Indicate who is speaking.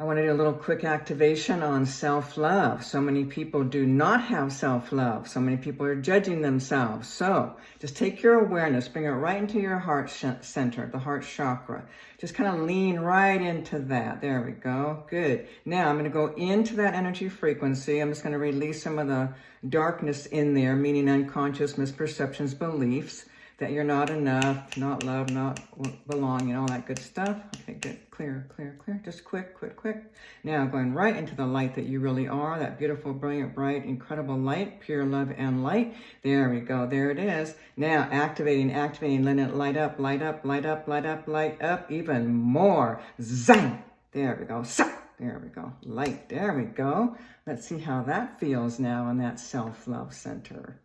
Speaker 1: I want to do a little quick activation on self-love. So many people do not have self-love. So many people are judging themselves. So just take your awareness, bring it right into your heart center, the heart chakra. Just kind of lean right into that. There we go. Good. Now I'm going to go into that energy frequency. I'm just going to release some of the darkness in there, meaning unconscious misperceptions, beliefs that you're not enough, not loved, not belonging, all that good stuff. Good. Clear, clear, clear. Just quick, quick, quick. Now going right into the light that you really are, that beautiful, brilliant, bright, incredible light, pure love and light. There we go. There it is. Now activating, activating, letting it light up, light up, light up, light up, light up even more. Zang! There we go. There we go. Light. There we go. Let's see how that feels now in that self-love center.